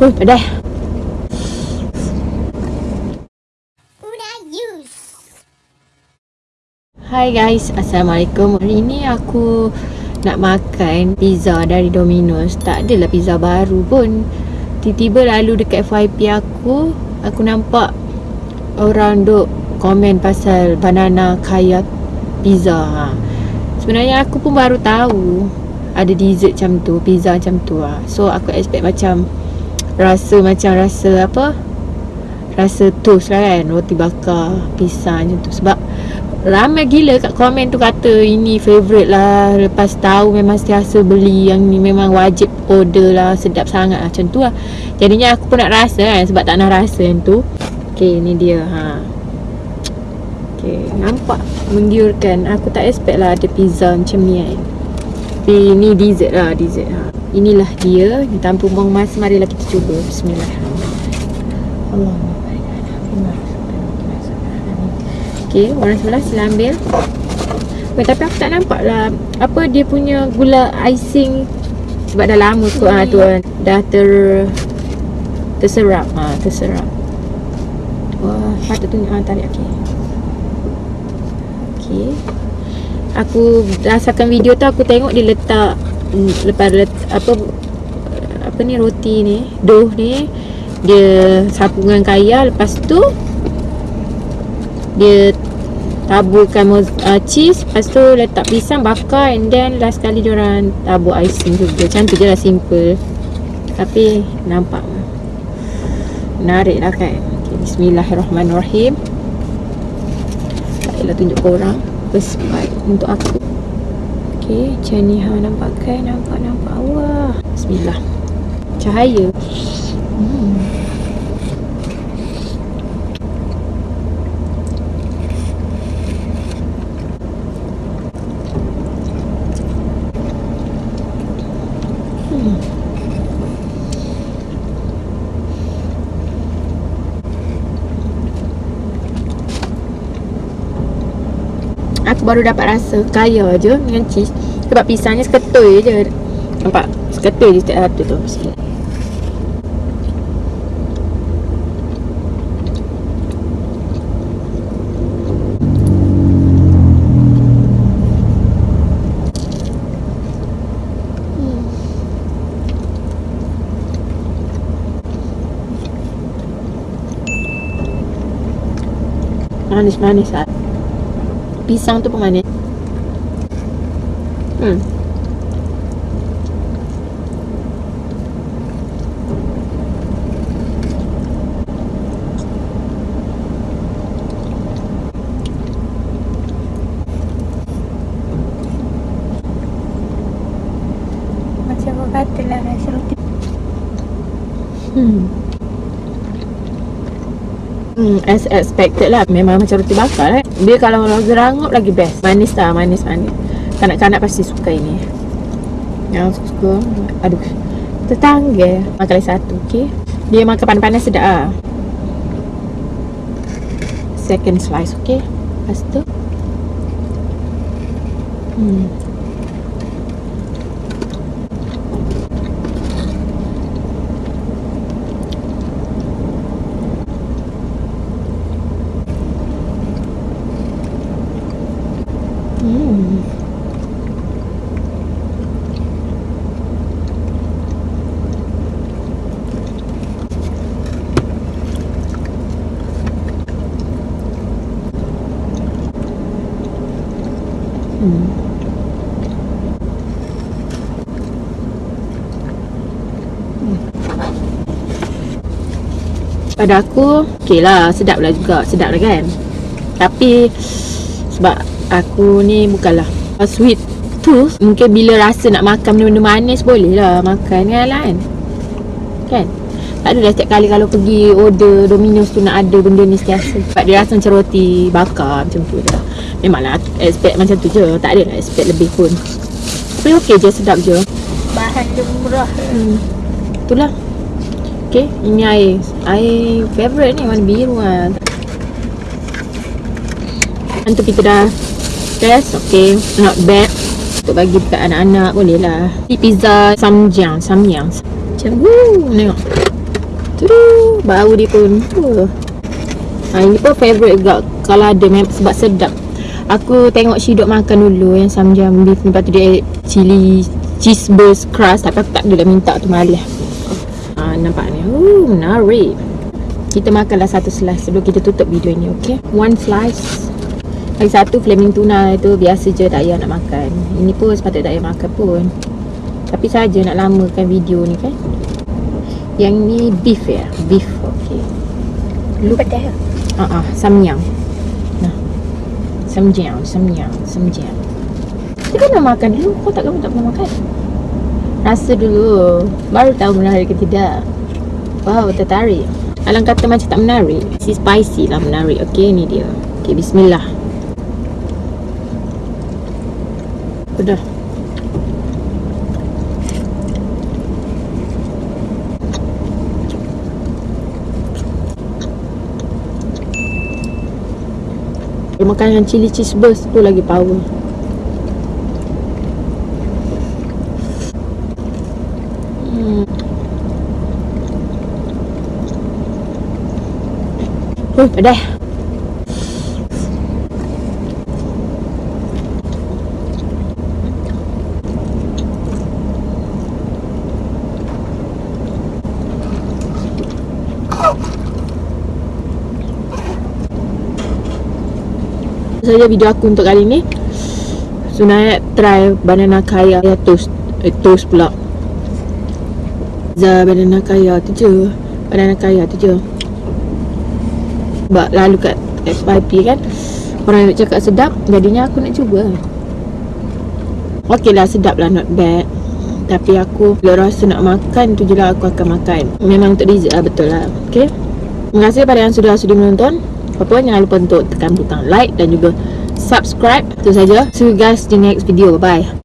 Huh, pedas. Hai guys, Assalamualaikum Hari ni aku nak makan pizza dari Domino's Tak adalah pizza baru pun Tiba-tiba lalu dekat FYP aku Aku nampak orang duk komen pasal banana kaya pizza ha. Sebenarnya aku pun baru tahu ada dessert macam tu, pizza macam tu ha. So aku expect macam rasa macam rasa apa? Rasa toast lah kan, roti bakar, pisang macam tu. Sebab Ramai gila kat komen tu kata ini favourite lah. Lepas tahu memang setiasa beli yang ni memang wajib order lah Sedap sangat lah macam tu lah. Jadinya aku pun nak rasa kan sebab tak nak rasa yang tu. Okay ni dia ha. Okay nampak menggiurkan. Aku tak expect lah ada pizza macam ni kan Tapi ni dessert lah dessert ha. Inilah dia Tanpa buang masa marilah kita cuba Bismillahirrahmanirrahim Allah Okey, orang sebelah sila ambil. Okay, tapi aku tak nampak lah apa dia punya gula icing sebab dah lama tu ah tu dah ter terserap ah terserap. Wah, patut tunjuk ah tarik okey. Okey. Aku rasakan video tu aku tengok dia letak mm, lepas let, apa apa ni roti ni, dough ni dia sapu dengan kaya. Lepas tu dia taburkan uh, cheese. Lepas tu letak pisang bakar and then last kali dia orang tabur icing juga. Tu je lah simple. Tapi nampak menarik lah kan? Okay, bismillahirrahmanirrahim. Tak payahlah tunjuk korang first bite untuk aku. Ok macam ni nampak kan? Nampak nampak. Wah. Bismillah. Cahaya hmm Aku baru dapat rasa kaya je dengan cheese. Sebab pisangnya seketul je. Nampak? Seketul je setiap satu tu. Manis-manis lah pisang tu pun manis. Hmm. Macam lah rasa roti Hmm Hmm, as expected lah. Memang macam roti bakar eh. Dia kalau roti rangup lagi best. Manis lah, manis manis. Kanak-kanak pasti suka ini. Yang suka Aduh Tetangga. Makan lagi satu, okay Dia makan panas-panas sedap lah Second slice, okay Lepas tu. Hmm. Pada aku Okay lah Sedap lah juga Sedap lah kan? Tapi Sebab aku ni bukanlah sweet tooth mungkin bila rasa nak makan benda-benda manis boleh lah makan kan lah kan kan tak adalah setiap kali kalau pergi order Domino's tu nak ada benda ni setiasa. Sebab dia rasa macam roti bakar macam tu dah memanglah expect macam tu je. Tak ada lah expect lebih pun. Tapi ok je sedap je. Bahan dia murah. Hmm. itulah. Ok ini air. Air favourite ni warna biru lah Nanti kita dah test Okay Not bad. Untuk bagi dekat anak-anak Boleh lah. Pizza Samjiang Samyang Macam Woo Tengok Tu bau dia pun. Tu. Ha, ini pun favourite juga kalau ada memang sebab sedap. Aku tengok she dok makan dulu yang samjam beef lepas tu dia chili cheese burst crust tapi aku tak adalah minta tu malah. Ha, nampak ni. Oh, menarik. Kita makanlah satu slice sebelum kita tutup video ni, okay? One slice. Lagi satu flaming tuna itu biasa je tak payah nak makan. Ini pun sepatutnya tak payah makan pun. Tapi saja nak lamakan video ni kan. Yang ni beef ya, beef. Okay. Lupa dah. Ah ah, samyang. Nah. Samyang, samyang, samyang. Kita kan nak makan dulu. Kau tak kamu tak pernah makan? Rasa dulu. Baru tahu menarik ke tidak. Wow, tertarik. Alang kata macam tak menarik. Si spicy lah menarik. Okay, ni dia. Okay, bismillah. Udah. Kalau makan dengan chili cheese burst tu lagi power. Hmm. Huh, pedas. Saja video aku untuk kali ni. So nak try banana kaya toast Eh toast pula. Za banana kaya tu je. Banana kaya tu je. Sebab lalu kat FYP kan Orang nak cakap sedap Jadinya aku nak cuba. Okey lah sedap lah not bad. Tapi aku Bila rasa nak makan tu je lah aku akan makan. Memang untuk dessert lah betul lah. Okay Terima kasih pada yang sudah sudi menonton apa pun jangan lupa untuk tekan butang like dan juga subscribe. Itu saja. See you guys di next video. Bye.